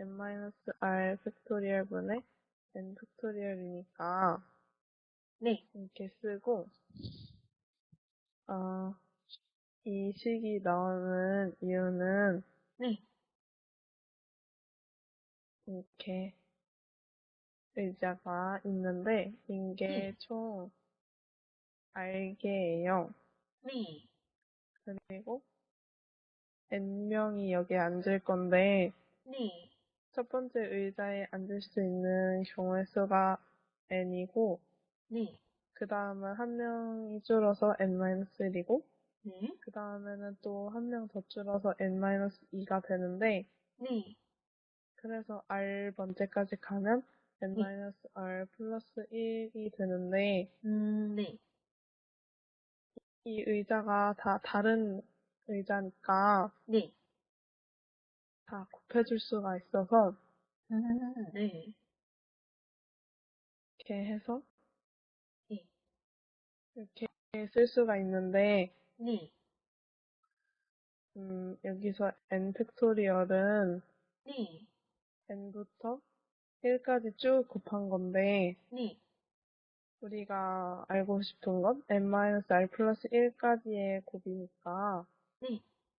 n-r factorial 분의 n 팩토리얼이니까 네. 이렇게 쓰고 어, 이 식이 나오는 이유는 네. 이렇게 의자가 있는데 이게 네. 총 r개예요. 네. 그리고 n명이 여기에 앉을 건데 네. 첫 번째 의자에 앉을 수 있는 경우의 수가 n이고 네. 그 다음은 한 명이 줄어서 n-1이고 네. 그 다음에는 또 한 명 더 줄어서 n-2가 되는데 네. 그래서 r 번째까지 가면 n-r 플러스 1이 되는데 음, 네. 이 의자가 다 다른 의자니까 네. 다 곱해줄 수가 있어서 음, 네. 이렇게 해서 네. 이렇게 쓸 수가 있는데 네. 음, 여기서 n 팩토리얼은 네. n부터 1까지 쭉 곱한 건데 네. 우리가 알고 싶은 건 n-r 플러스 1까지의 곱이니까 네.